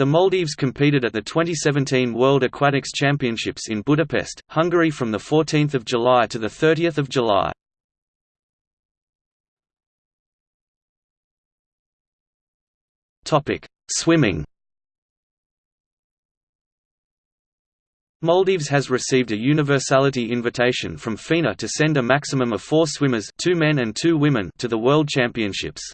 The Maldives competed at the 2017 World Aquatics Championships in Budapest, Hungary from 14 July to 30 July. Swimming Maldives has received a universality invitation from FINA to send a maximum of four swimmers two men and two women to the World Championships.